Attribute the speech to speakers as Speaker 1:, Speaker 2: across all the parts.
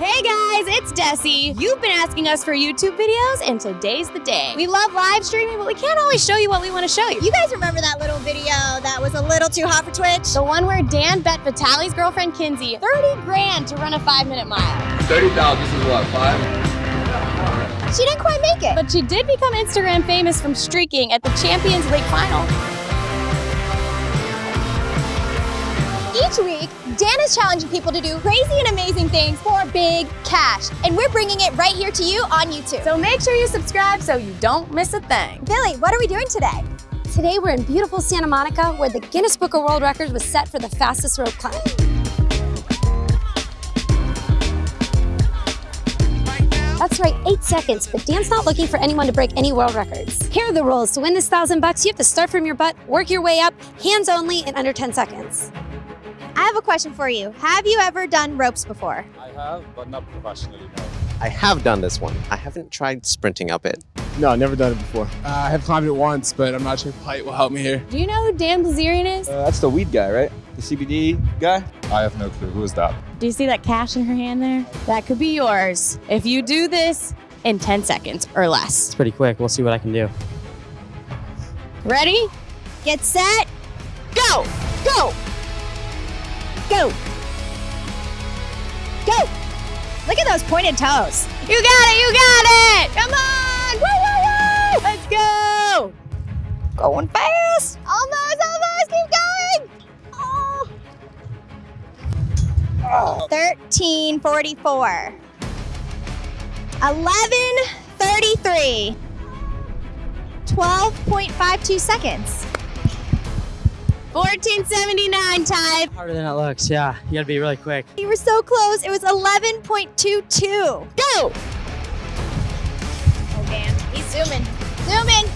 Speaker 1: Hey guys, it's Desi. You've been asking us for YouTube videos, and today's the day. We love live streaming, but we can't always show you what we want to show you.
Speaker 2: You guys remember that little video that was a little too hot for Twitch?
Speaker 1: The one where Dan bet Vitaly's girlfriend Kinsey 30 grand to run a five minute mile.
Speaker 3: 30,000, this is what, five?
Speaker 2: She didn't quite make it.
Speaker 1: But she did become Instagram famous from streaking at the Champions League final.
Speaker 2: Each week, Dan is challenging people to do crazy and amazing things for big cash. And we're bringing it right here to you on YouTube.
Speaker 1: So make sure you subscribe so you don't miss a thing.
Speaker 2: Billy, what are we doing today?
Speaker 4: Today we're in beautiful Santa Monica where the Guinness Book of World Records was set for the fastest rope climb. That's right, eight seconds, but Dan's not looking for anyone to break any world records. Here are the rules. To win this thousand bucks, you have to start from your butt, work your way up, hands only, in under 10 seconds.
Speaker 2: I have a question for you. Have you ever done ropes before?
Speaker 5: I have, but not professionally, no.
Speaker 6: I have done this one. I haven't tried sprinting up it.
Speaker 7: No, I never done it before. Uh, I have climbed it once, but I'm not sure if height will help me here.
Speaker 1: Do you know who Dan Bilzerian is?
Speaker 8: Uh, that's the weed guy, right? The CBD guy?
Speaker 5: I have no clue. Who is that?
Speaker 1: Do you see that cash in her hand there? That could be yours if you do this in 10 seconds or less.
Speaker 9: It's pretty quick. We'll see what I can do.
Speaker 1: Ready?
Speaker 2: Get set.
Speaker 1: Go! Go!
Speaker 2: Go. Go. Look at those pointed toes.
Speaker 1: You got it! You got it! Come on! Woo, woo, woo! Let's go!
Speaker 2: Going fast. Almost, almost. Keep going. Oh. 1344. 1133. 12.52 seconds.
Speaker 1: 1479 time.
Speaker 9: Harder than it looks, yeah. You gotta be really quick.
Speaker 2: You were so close. It was 11.22.
Speaker 1: Go!
Speaker 2: Oh, man. He's zooming. Zooming.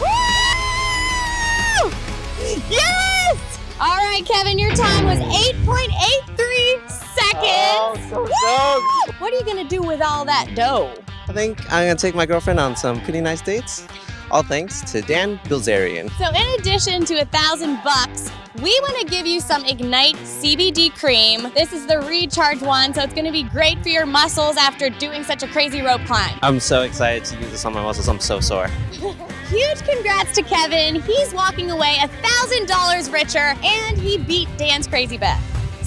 Speaker 1: Woo! Yes! All right, Kevin, your time was 8.83 seconds.
Speaker 6: Oh, so
Speaker 1: Woo! What are you gonna do with all that dough?
Speaker 6: I think I'm gonna take my girlfriend on some pretty nice dates. All thanks to Dan Bilzerian.
Speaker 1: So in addition to a thousand bucks, we want to give you some Ignite CBD cream. This is the recharge one, so it's going to be great for your muscles after doing such a crazy rope climb.
Speaker 6: I'm so excited to use this on my muscles. I'm so sore.
Speaker 1: Huge congrats to Kevin. He's walking away a thousand dollars richer, and he beat Dan's crazy bet.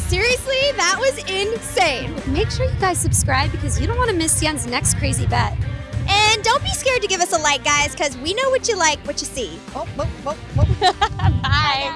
Speaker 2: Seriously, that was insane.
Speaker 4: Make sure you guys subscribe because you don't want to miss Dan's next crazy bet.
Speaker 2: And don't be scared to give us a like, guys, because we know what you like, what you see. Oh, oh, oh, oh.
Speaker 1: Bye.